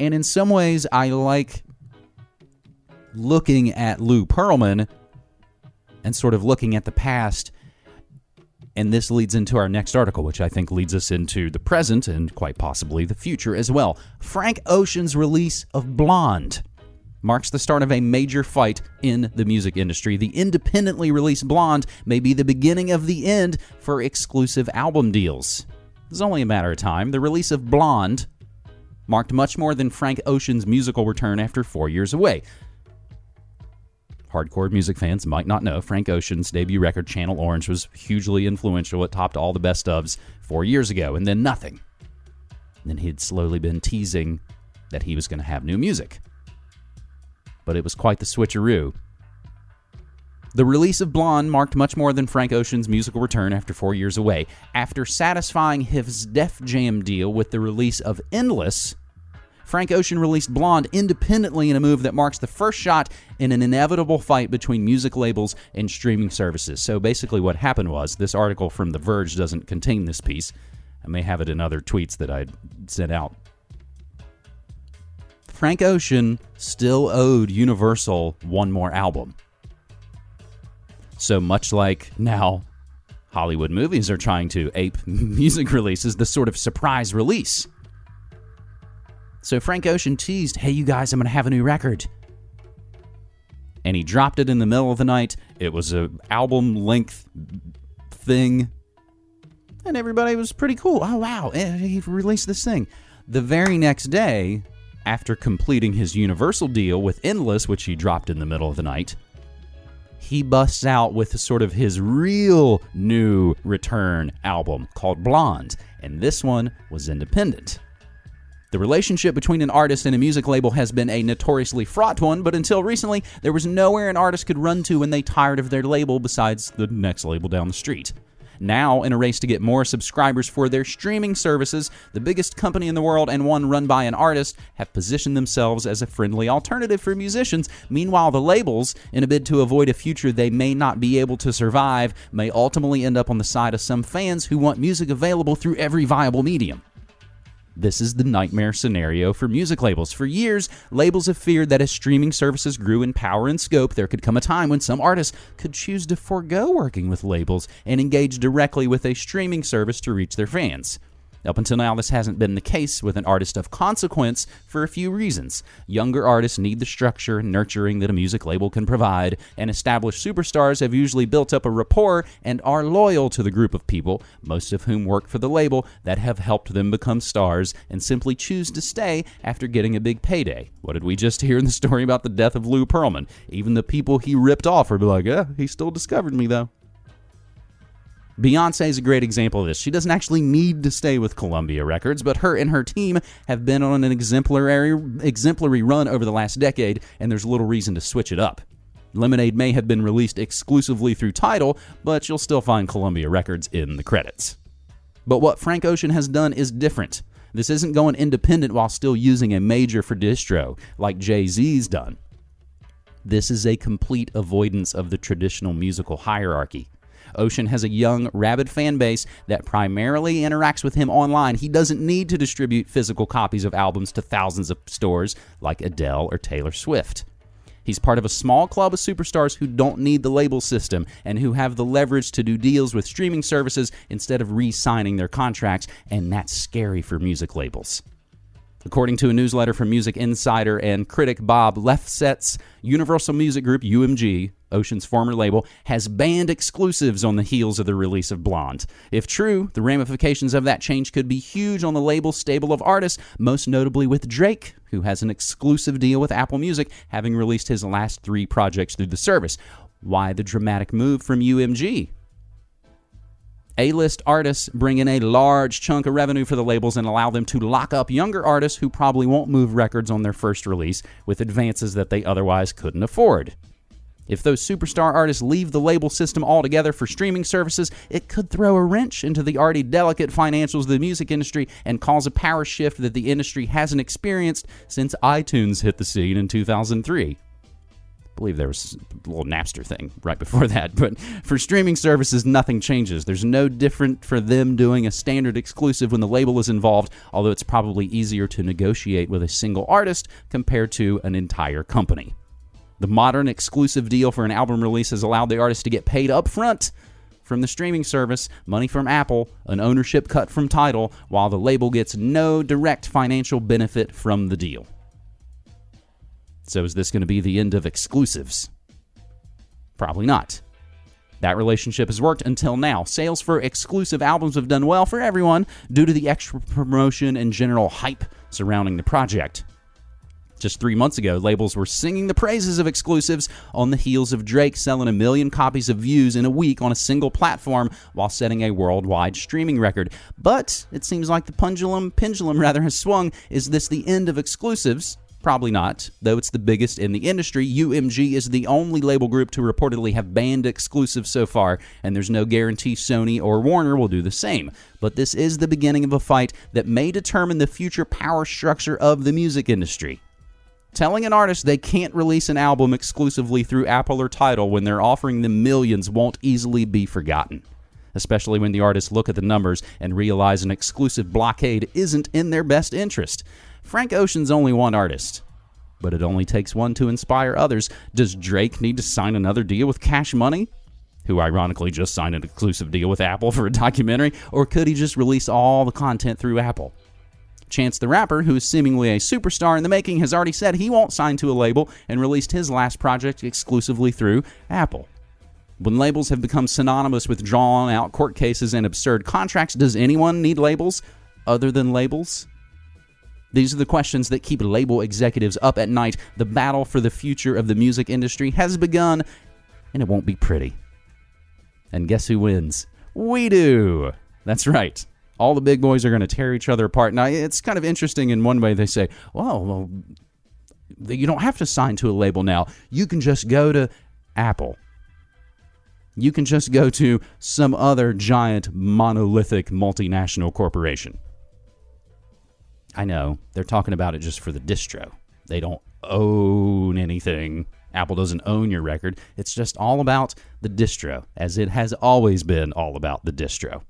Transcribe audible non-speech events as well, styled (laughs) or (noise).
And in some ways, I like looking at Lou Pearlman and sort of looking at the past. And this leads into our next article, which I think leads us into the present and quite possibly the future as well. Frank Ocean's release of Blonde marks the start of a major fight in the music industry. The independently released Blonde may be the beginning of the end for exclusive album deals. It's only a matter of time. The release of Blonde marked much more than Frank Ocean's musical return after four years away. Hardcore music fans might not know Frank Ocean's debut record, Channel Orange, was hugely influential. It topped all the best ofs four years ago, and then nothing. And then he'd slowly been teasing that he was going to have new music but it was quite the switcheroo. The release of Blonde marked much more than Frank Ocean's musical return after four years away. After satisfying his Def Jam deal with the release of Endless, Frank Ocean released Blonde independently in a move that marks the first shot in an inevitable fight between music labels and streaming services. So basically, what happened was this article from The Verge doesn't contain this piece. I may have it in other tweets that I sent out Frank Ocean still owed Universal one more album. So much like now Hollywood movies are trying to ape (laughs) music releases, the sort of surprise release. So Frank Ocean teased, hey, you guys, I'm going to have a new record. And he dropped it in the middle of the night. It was a album length thing. And everybody was pretty cool. Oh, wow, eh, he released this thing. The very next day, after completing his Universal deal with Endless, which he dropped in the middle of the night, he busts out with sort of his real new return album called Blonde, and this one was independent. The relationship between an artist and a music label has been a notoriously fraught one, but until recently, there was nowhere an artist could run to when they tired of their label besides the next label down the street. Now, in a race to get more subscribers for their streaming services, the biggest company in the world and one run by an artist have positioned themselves as a friendly alternative for musicians. Meanwhile, the labels, in a bid to avoid a future they may not be able to survive, may ultimately end up on the side of some fans who want music available through every viable medium. This is the nightmare scenario for music labels. For years, labels have feared that as streaming services grew in power and scope, there could come a time when some artists could choose to forego working with labels and engage directly with a streaming service to reach their fans. Up until now, this hasn't been the case with an artist of consequence for a few reasons. Younger artists need the structure and nurturing that a music label can provide, and established superstars have usually built up a rapport and are loyal to the group of people, most of whom work for the label, that have helped them become stars and simply choose to stay after getting a big payday. What did we just hear in the story about the death of Lou Pearlman? Even the people he ripped off are like, yeah, he still discovered me, though. Beyonce is a great example of this. She doesn't actually need to stay with Columbia Records, but her and her team have been on an exemplary exemplary run over the last decade, and there's little reason to switch it up. Lemonade may have been released exclusively through Tidal, but you'll still find Columbia Records in the credits. But what Frank Ocean has done is different. This isn't going independent while still using a major for distro, like Jay Z's done. This is a complete avoidance of the traditional musical hierarchy. Ocean has a young, rabid fan base that primarily interacts with him online. He doesn't need to distribute physical copies of albums to thousands of stores like Adele or Taylor Swift. He's part of a small club of superstars who don't need the label system and who have the leverage to do deals with streaming services instead of re signing their contracts, and that's scary for music labels. According to a newsletter from Music Insider and critic Bob Lefsetz, Universal Music Group, UMG, Ocean's former label, has banned exclusives on the heels of the release of Blonde. If true, the ramifications of that change could be huge on the label's stable of artists, most notably with Drake, who has an exclusive deal with Apple Music, having released his last three projects through the service. Why the dramatic move from UMG? A list artists bring in a large chunk of revenue for the labels and allow them to lock up younger artists who probably won't move records on their first release with advances that they otherwise couldn't afford. If those superstar artists leave the label system altogether for streaming services, it could throw a wrench into the already delicate financials of the music industry and cause a power shift that the industry hasn't experienced since iTunes hit the scene in 2003. Believe there was a little Napster thing right before (laughs) that. But for streaming services, nothing changes. There's no different for them doing a standard exclusive when the label is involved, although it's probably easier to negotiate with a single artist compared to an entire company. The modern exclusive deal for an album release has allowed the artist to get paid up front from the streaming service, money from Apple, an ownership cut from Tidal, while the label gets no direct financial benefit from the deal. So, is this going to be the end of exclusives? Probably not. That relationship has worked until now. Sales for exclusive albums have done well for everyone due to the extra promotion and general hype surrounding the project. Just three months ago, labels were singing the praises of exclusives on the heels of Drake selling a million copies of views in a week on a single platform while setting a worldwide streaming record. But it seems like the pendulum, pendulum rather, has swung. Is this the end of exclusives? Probably not. Though it's the biggest in the industry, UMG is the only label group to reportedly have banned exclusives so far, and there's no guarantee Sony or Warner will do the same. But this is the beginning of a fight that may determine the future power structure of the music industry. Telling an artist they can't release an album exclusively through Apple or Tidal when they're offering them millions won't easily be forgotten. Especially when the artists look at the numbers and realize an exclusive blockade isn't in their best interest. Frank Ocean's only one artist, but it only takes one to inspire others. Does Drake need to sign another deal with Cash Money? Who ironically just signed an exclusive deal with Apple (laughs) for a documentary, or could he just release all the content through Apple? Chance the Rapper, who is seemingly a superstar in the making, has already said he won't sign to a label and released his last project exclusively through Apple. When labels have become synonymous with drawn out court cases and absurd contracts, does anyone need labels other than labels? These are the questions that keep label executives up at night. The battle for the future of the music industry has begun, and it won't be pretty. And guess who wins? We do! That's right all the big boys are going to tear each other apart. Now, it's kind of interesting in one way. They say, well, well, you don't have to sign to a label now. You can just go to Apple. You can just go to some other giant monolithic multinational corporation. I know they're talking about it just for the distro. They don't own anything. Apple doesn't own your record. It's just all about the distro, as it has always been all about the distro.